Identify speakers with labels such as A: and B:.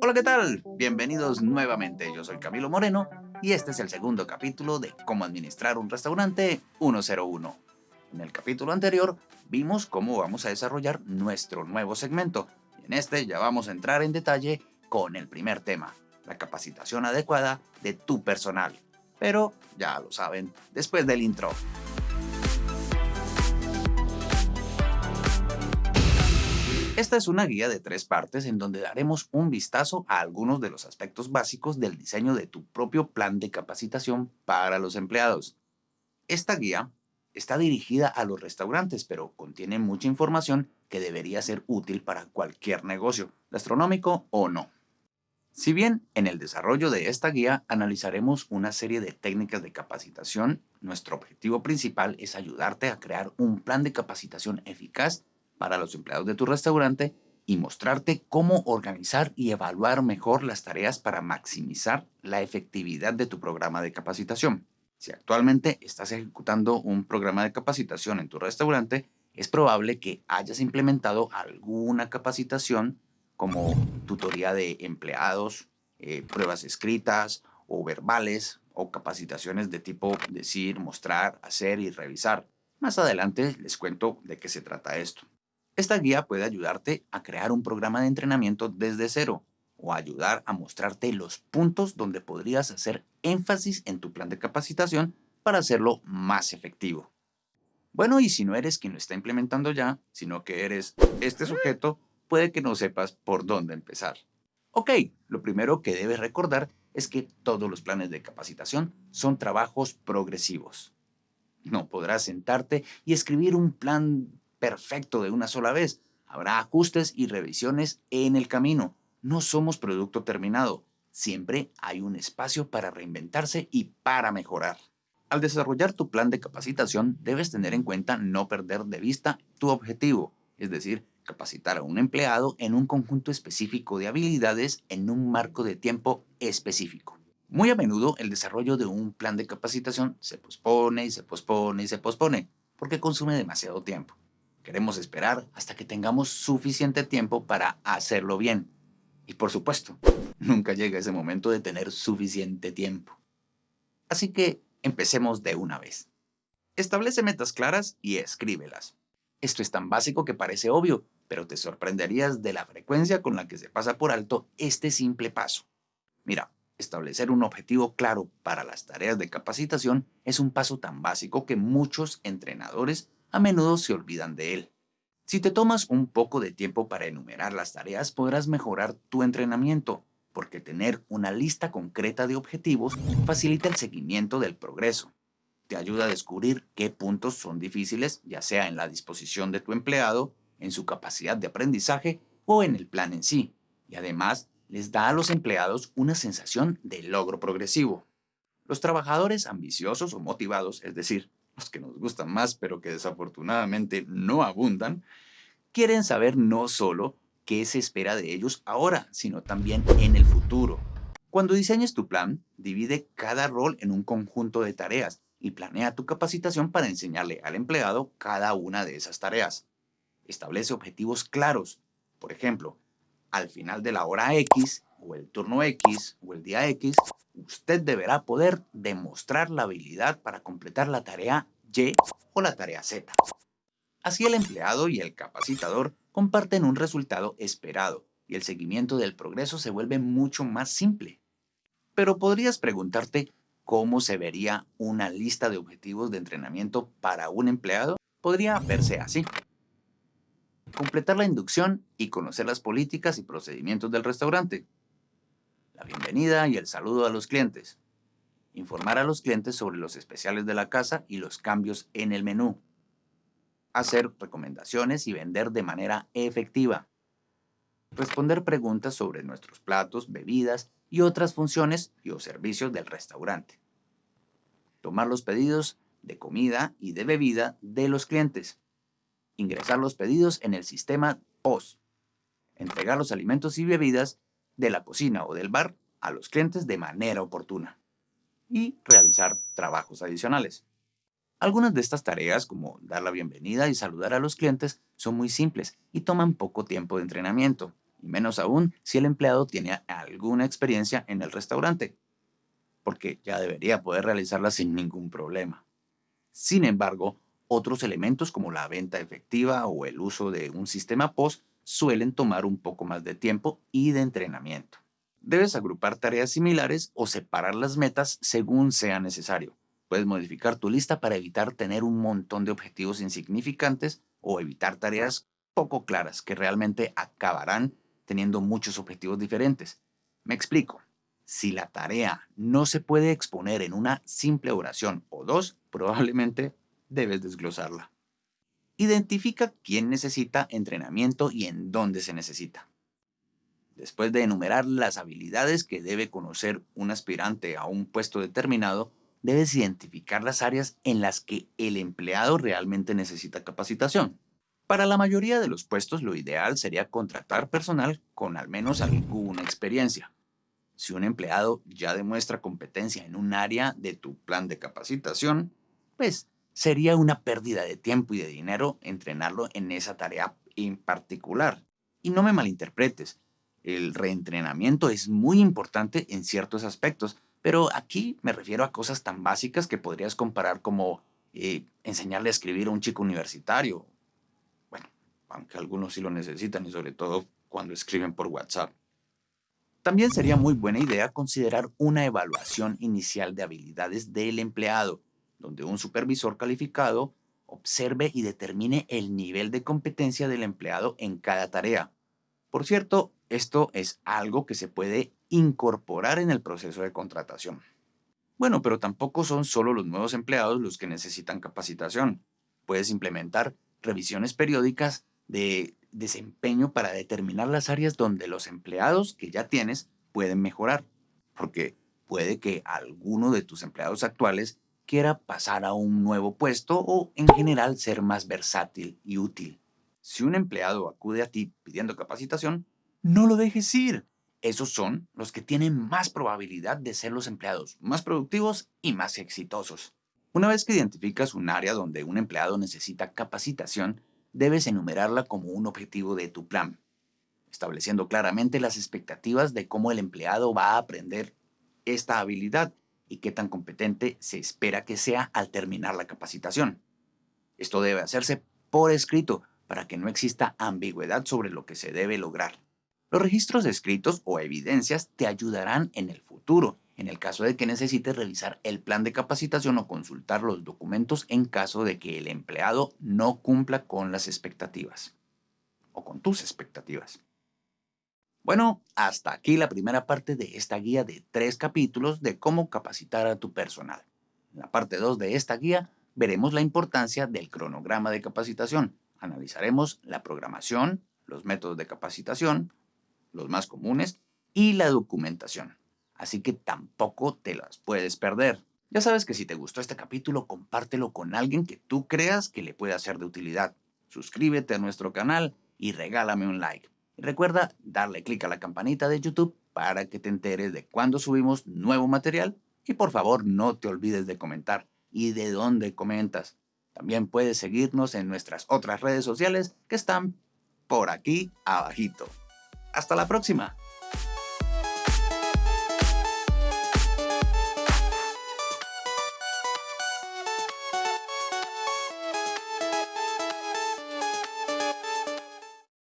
A: Hola, ¿qué tal? Bienvenidos nuevamente. Yo soy Camilo Moreno y este es el segundo capítulo de Cómo administrar un restaurante 101. En el capítulo anterior vimos cómo vamos a desarrollar nuestro nuevo segmento en este ya vamos a entrar en detalle con el primer tema, la capacitación adecuada de tu personal. Pero ya lo saben, después del intro. Esta es una guía de tres partes en donde daremos un vistazo a algunos de los aspectos básicos del diseño de tu propio plan de capacitación para los empleados. Esta guía está dirigida a los restaurantes, pero contiene mucha información que debería ser útil para cualquier negocio, gastronómico o no. Si bien en el desarrollo de esta guía analizaremos una serie de técnicas de capacitación, nuestro objetivo principal es ayudarte a crear un plan de capacitación eficaz para los empleados de tu restaurante y mostrarte cómo organizar y evaluar mejor las tareas para maximizar la efectividad de tu programa de capacitación. Si actualmente estás ejecutando un programa de capacitación en tu restaurante, es probable que hayas implementado alguna capacitación como tutoría de empleados, eh, pruebas escritas o verbales o capacitaciones de tipo decir, mostrar, hacer y revisar. Más adelante les cuento de qué se trata esto. Esta guía puede ayudarte a crear un programa de entrenamiento desde cero o ayudar a mostrarte los puntos donde podrías hacer énfasis en tu plan de capacitación para hacerlo más efectivo. Bueno, y si no eres quien lo está implementando ya, sino que eres este sujeto, puede que no sepas por dónde empezar. Ok, lo primero que debes recordar es que todos los planes de capacitación son trabajos progresivos. No podrás sentarte y escribir un plan perfecto de una sola vez. Habrá ajustes y revisiones en el camino. No somos producto terminado. Siempre hay un espacio para reinventarse y para mejorar. Al desarrollar tu plan de capacitación, debes tener en cuenta no perder de vista tu objetivo, es decir, capacitar a un empleado en un conjunto específico de habilidades en un marco de tiempo específico. Muy a menudo el desarrollo de un plan de capacitación se pospone y se pospone y se pospone porque consume demasiado tiempo. Queremos esperar hasta que tengamos suficiente tiempo para hacerlo bien. Y por supuesto, nunca llega ese momento de tener suficiente tiempo. Así que empecemos de una vez. Establece metas claras y escríbelas. Esto es tan básico que parece obvio, pero te sorprenderías de la frecuencia con la que se pasa por alto este simple paso. Mira, establecer un objetivo claro para las tareas de capacitación es un paso tan básico que muchos entrenadores a menudo se olvidan de él. Si te tomas un poco de tiempo para enumerar las tareas, podrás mejorar tu entrenamiento, porque tener una lista concreta de objetivos facilita el seguimiento del progreso. Te ayuda a descubrir qué puntos son difíciles, ya sea en la disposición de tu empleado, en su capacidad de aprendizaje o en el plan en sí. Y además, les da a los empleados una sensación de logro progresivo. Los trabajadores ambiciosos o motivados, es decir, los que nos gustan más pero que desafortunadamente no abundan, quieren saber no solo qué se espera de ellos ahora, sino también en el futuro. Cuando diseñes tu plan, divide cada rol en un conjunto de tareas y planea tu capacitación para enseñarle al empleado cada una de esas tareas. Establece objetivos claros. Por ejemplo, al final de la hora X, o el turno X, o el día X, usted deberá poder demostrar la habilidad para completar la tarea Y o la tarea Z. Así el empleado y el capacitador comparten un resultado esperado y el seguimiento del progreso se vuelve mucho más simple. Pero podrías preguntarte cómo se vería una lista de objetivos de entrenamiento para un empleado. Podría verse así. Completar la inducción y conocer las políticas y procedimientos del restaurante la bienvenida y el saludo a los clientes, informar a los clientes sobre los especiales de la casa y los cambios en el menú, hacer recomendaciones y vender de manera efectiva, responder preguntas sobre nuestros platos, bebidas y otras funciones y o servicios del restaurante, tomar los pedidos de comida y de bebida de los clientes, ingresar los pedidos en el sistema POS, entregar los alimentos y bebidas de la cocina o del bar a los clientes de manera oportuna y realizar trabajos adicionales. Algunas de estas tareas, como dar la bienvenida y saludar a los clientes, son muy simples y toman poco tiempo de entrenamiento. y menos aún si el empleado tiene alguna experiencia en el restaurante, porque ya debería poder realizarla sin ningún problema. Sin embargo, otros elementos como la venta efectiva o el uso de un sistema POS suelen tomar un poco más de tiempo y de entrenamiento. Debes agrupar tareas similares o separar las metas según sea necesario. Puedes modificar tu lista para evitar tener un montón de objetivos insignificantes o evitar tareas poco claras que realmente acabarán teniendo muchos objetivos diferentes. Me explico. Si la tarea no se puede exponer en una simple oración o dos, probablemente debes desglosarla. Identifica quién necesita entrenamiento y en dónde se necesita. Después de enumerar las habilidades que debe conocer un aspirante a un puesto determinado, debes identificar las áreas en las que el empleado realmente necesita capacitación. Para la mayoría de los puestos, lo ideal sería contratar personal con al menos alguna experiencia. Si un empleado ya demuestra competencia en un área de tu plan de capacitación, pues sería una pérdida de tiempo y de dinero entrenarlo en esa tarea en particular. Y no me malinterpretes, el reentrenamiento es muy importante en ciertos aspectos, pero aquí me refiero a cosas tan básicas que podrías comparar como eh, enseñarle a escribir a un chico universitario. Bueno, aunque algunos sí lo necesitan y sobre todo cuando escriben por WhatsApp. También sería muy buena idea considerar una evaluación inicial de habilidades del empleado, donde un supervisor calificado observe y determine el nivel de competencia del empleado en cada tarea. Por cierto, esto es algo que se puede incorporar en el proceso de contratación. Bueno, pero tampoco son solo los nuevos empleados los que necesitan capacitación. Puedes implementar revisiones periódicas de desempeño para determinar las áreas donde los empleados que ya tienes pueden mejorar. Porque puede que alguno de tus empleados actuales quiera pasar a un nuevo puesto o en general ser más versátil y útil. Si un empleado acude a ti pidiendo capacitación, no lo dejes ir. Esos son los que tienen más probabilidad de ser los empleados más productivos y más exitosos. Una vez que identificas un área donde un empleado necesita capacitación, debes enumerarla como un objetivo de tu plan, estableciendo claramente las expectativas de cómo el empleado va a aprender esta habilidad y qué tan competente se espera que sea al terminar la capacitación. Esto debe hacerse por escrito para que no exista ambigüedad sobre lo que se debe lograr. Los registros escritos o evidencias te ayudarán en el futuro, en el caso de que necesites revisar el plan de capacitación o consultar los documentos en caso de que el empleado no cumpla con las expectativas o con tus expectativas. Bueno, hasta aquí la primera parte de esta guía de tres capítulos de cómo capacitar a tu personal. En la parte 2 de esta guía veremos la importancia del cronograma de capacitación. Analizaremos la programación, los métodos de capacitación, los más comunes, y la documentación. Así que tampoco te las puedes perder. Ya sabes que si te gustó este capítulo, compártelo con alguien que tú creas que le pueda ser de utilidad. Suscríbete a nuestro canal y regálame un like. Recuerda darle clic a la campanita de YouTube para que te enteres de cuando subimos nuevo material. Y por favor no te olvides de comentar y de dónde comentas. También puedes seguirnos en nuestras otras redes sociales que están por aquí abajito. Hasta la próxima.